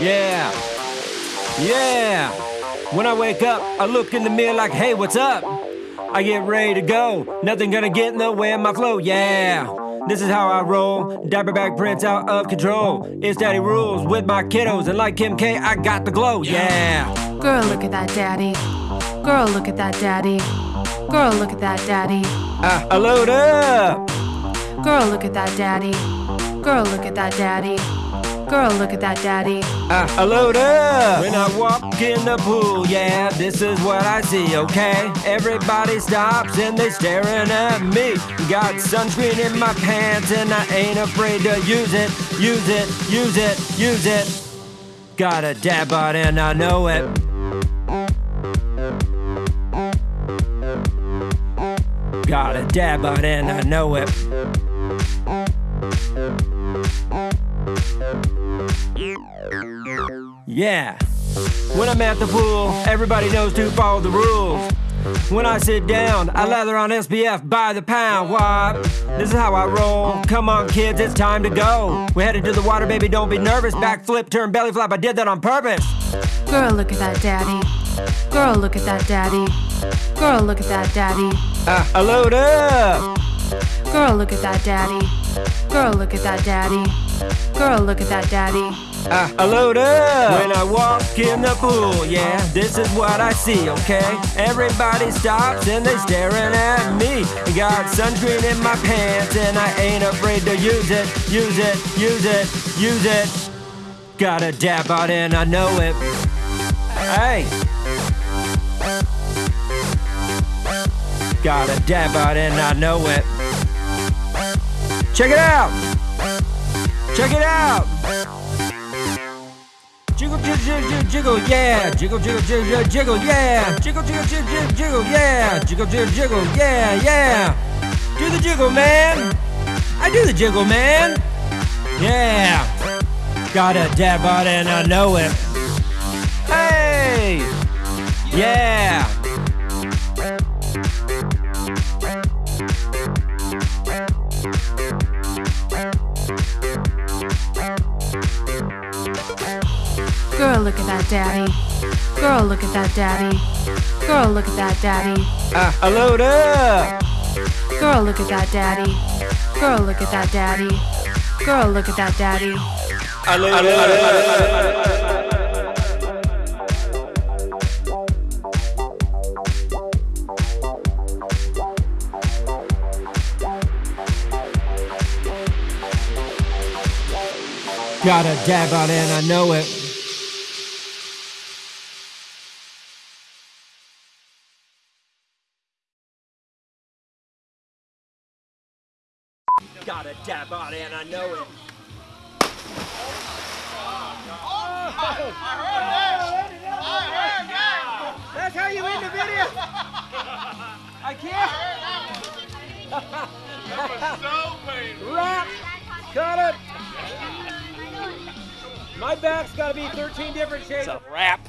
Yeah. Yeah. When I wake up, I look in the mirror like, hey, what's up? I get ready to go. Nothing gonna get in the way of my flow. Yeah. This is how I roll. Diaper bag prints out of control. It's daddy rules with my kiddos. And like Kim K, I got the glow. Yeah. Girl, look at that daddy. Girl, look at that daddy. Girl, look at that daddy. I, I load up. Girl, look at that daddy. Girl, look at that daddy. Girl, look at that daddy. I, I load up. When I walk in the pool, yeah, this is what I see, okay? Everybody stops and they staring at me. Got sunscreen in my pants and I ain't afraid to use it, use it, use it, use it. Got a dad bod and I know it. Got a dad bod and I know it. Yeah. When I'm at the pool, everybody knows to follow the rules. When I sit down, I lather on SPF by the pound. Why? This is how I roll. Come on, kids, it's time to go. We headed to the water, baby, don't be nervous. Backflip, turn belly flop, I did that on purpose. Girl, look at that daddy. Girl, look at that daddy. Girl, look at that daddy. Ah, I load up. Girl, look at that daddy. Girl, look at that daddy. Girl, look at that daddy. I, I load up. When I walk in the pool, yeah, this is what I see, okay? Everybody stops and they staring at me. Got sunscreen in my pants and I ain't afraid to use it, use it, use it, use it. Got a dab out and I know it. Hey. Got a dab out and I know it. Check it out. Check it out. Jiggle, jiggle, jiggle, jiggle, yeah. Jiggle, jiggle, jiggle, jiggle, yeah. Jiggle, jiggle, jiggle, jiggle, yeah. Jiggle, jiggle, jiggle, yeah, yeah. Do the jiggle, man. I do the jiggle, man. Yeah. Got a dab out and I know it. Look at that daddy. Girl, look at that daddy. Girl, look at that daddy. I, I load up. Girl, look at that daddy. Girl, look at that daddy. Girl, look at that daddy. I load up. Got a dab on it, and I know it. Got a dab on it, and I know it. That's how you end the video. I can't. that was So painful. rap. Cut it. My back's got to be 13 different shades. It's a wrap.